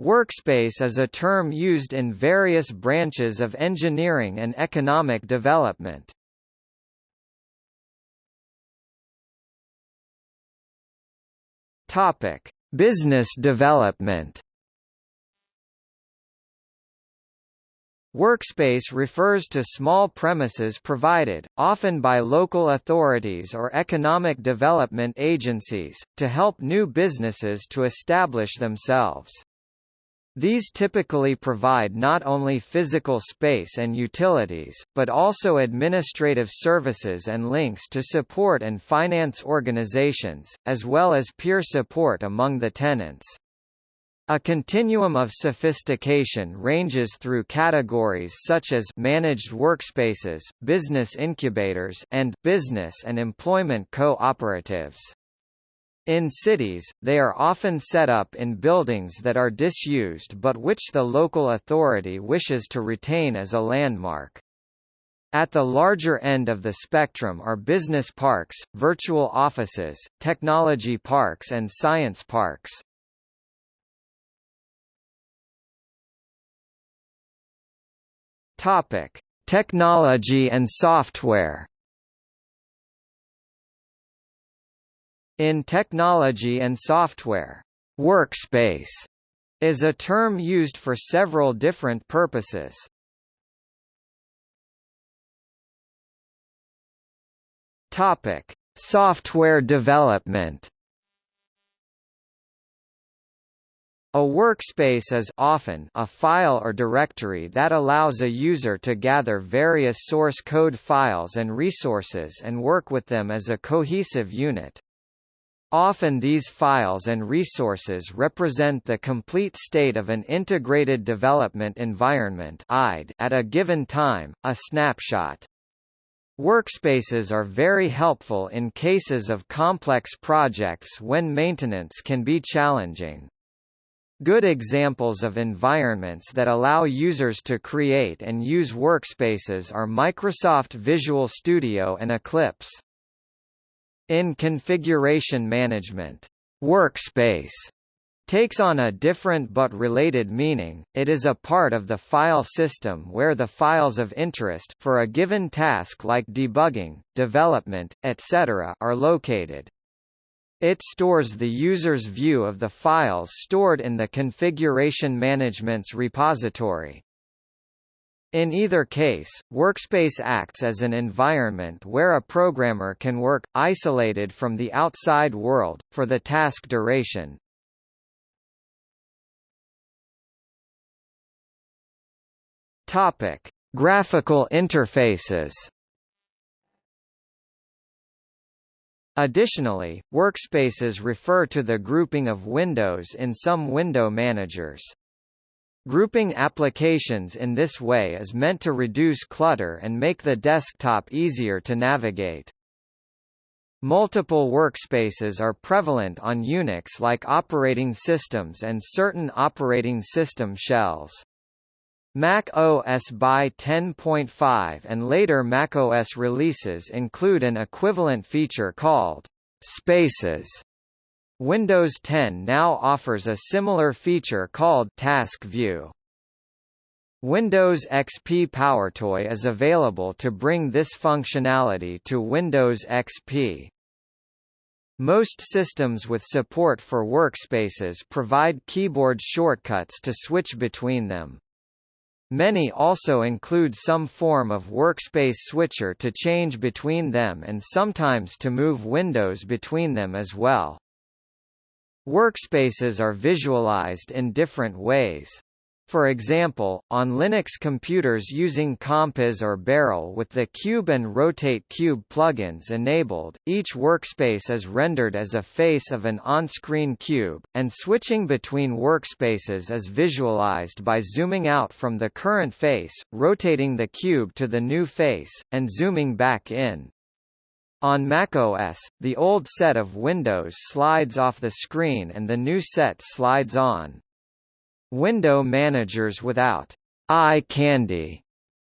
Workspace is a term used in various branches of engineering and economic development. Topic: Business development. Workspace refers to small premises provided, often by local authorities or economic development agencies, to help new businesses to establish themselves. These typically provide not only physical space and utilities, but also administrative services and links to support and finance organizations, as well as peer support among the tenants. A continuum of sophistication ranges through categories such as managed workspaces, business incubators, and business and employment cooperatives. In cities, they are often set up in buildings that are disused but which the local authority wishes to retain as a landmark. At the larger end of the spectrum are business parks, virtual offices, technology parks and science parks. Topic: Technology and software. In technology and software, workspace is a term used for several different purposes. Topic: Software development. A workspace is often a file or directory that allows a user to gather various source code files and resources and work with them as a cohesive unit. Often these files and resources represent the complete state of an integrated development environment at a given time, a snapshot. Workspaces are very helpful in cases of complex projects when maintenance can be challenging. Good examples of environments that allow users to create and use workspaces are Microsoft Visual Studio and Eclipse. In configuration management, workspace takes on a different but related meaning, it is a part of the file system where the files of interest for a given task like debugging, development, etc. are located. It stores the user's view of the files stored in the configuration management's repository. In either case, Workspace acts as an environment where a programmer can work, isolated from the outside world, for the task duration. Topic. Graphical interfaces Additionally, workspaces refer to the grouping of windows in some window managers. Grouping applications in this way is meant to reduce clutter and make the desktop easier to navigate. Multiple workspaces are prevalent on Unix-like operating systems and certain operating system shells. Mac OS by 10.5 and later macOS releases include an equivalent feature called Spaces. Windows 10 now offers a similar feature called Task View. Windows XP PowerToy is available to bring this functionality to Windows XP. Most systems with support for workspaces provide keyboard shortcuts to switch between them. Many also include some form of workspace switcher to change between them and sometimes to move windows between them as well. Workspaces are visualized in different ways. For example, on Linux computers using Compiz or Beryl with the Cube and Rotate Cube plugins enabled, each workspace is rendered as a face of an on-screen cube, and switching between workspaces is visualized by zooming out from the current face, rotating the cube to the new face, and zooming back in. On macOS, the old set of windows slides off the screen and the new set slides on. Window managers without eye candy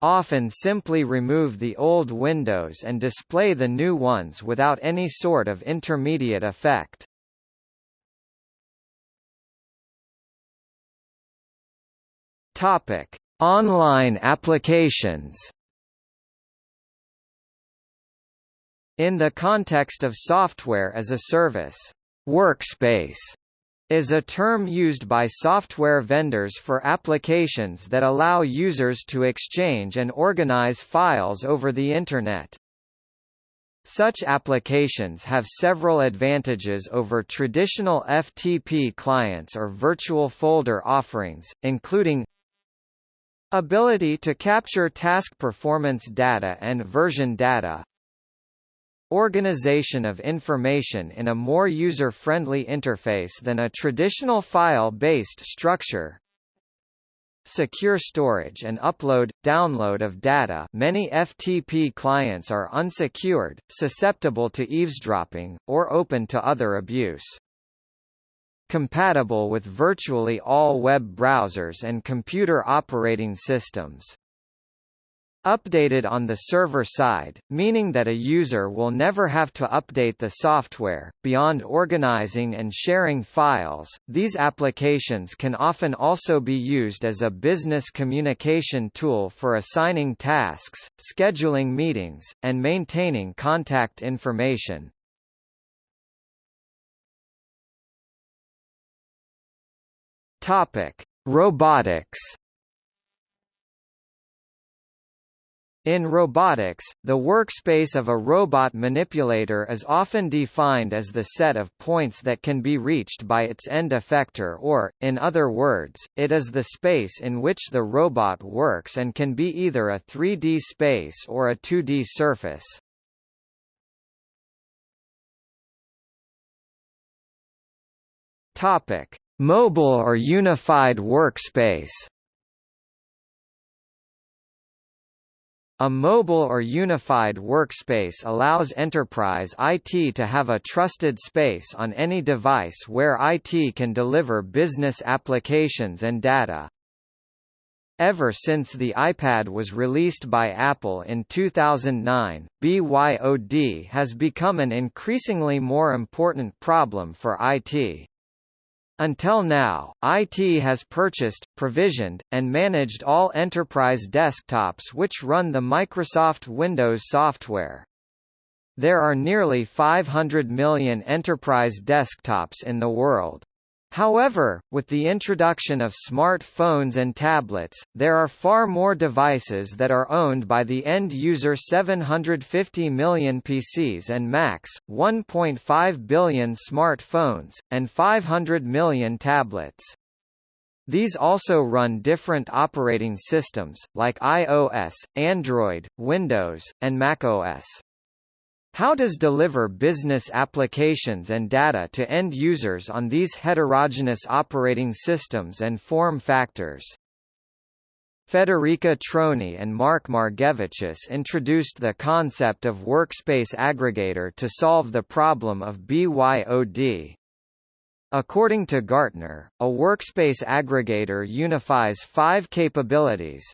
often simply remove the old windows and display the new ones without any sort of intermediate effect. Topic: Online applications. In the context of software as a service, workspace is a term used by software vendors for applications that allow users to exchange and organize files over the Internet. Such applications have several advantages over traditional FTP clients or virtual folder offerings, including Ability to capture task performance data and version data Organization of information in a more user-friendly interface than a traditional file-based structure. Secure storage and upload, download of data. Many FTP clients are unsecured, susceptible to eavesdropping, or open to other abuse. Compatible with virtually all web browsers and computer operating systems. Updated on the server side, meaning that a user will never have to update the software. Beyond organizing and sharing files, these applications can often also be used as a business communication tool for assigning tasks, scheduling meetings, and maintaining contact information. Topic: Robotics. In robotics, the workspace of a robot manipulator is often defined as the set of points that can be reached by its end effector or, in other words, it is the space in which the robot works and can be either a 3D space or a 2D surface. Topic: Mobile or unified workspace A mobile or unified workspace allows enterprise IT to have a trusted space on any device where IT can deliver business applications and data. Ever since the iPad was released by Apple in 2009, BYOD has become an increasingly more important problem for IT. Until now, IT has purchased, provisioned, and managed all enterprise desktops which run the Microsoft Windows software. There are nearly 500 million enterprise desktops in the world. However, with the introduction of smartphones and tablets, there are far more devices that are owned by the end user 750 million PCs and Macs, 1.5 billion smartphones, and 500 million tablets. These also run different operating systems, like iOS, Android, Windows, and macOS. How does deliver business applications and data to end users on these heterogeneous operating systems and form factors? Federica Troni and Mark Margevicius introduced the concept of workspace aggregator to solve the problem of BYOD. According to Gartner, a workspace aggregator unifies five capabilities,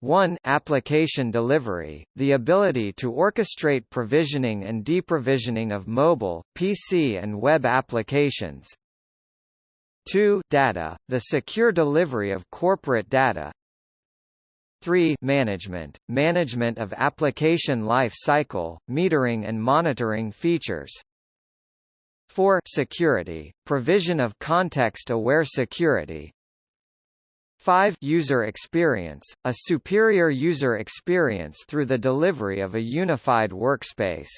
1 application delivery, the ability to orchestrate provisioning and deprovisioning of mobile, PC and web applications. 2 data, the secure delivery of corporate data. 3 management, management of application life cycle, metering and monitoring features. 4 security, provision of context-aware security, 5 User experience, a superior user experience through the delivery of a unified workspace.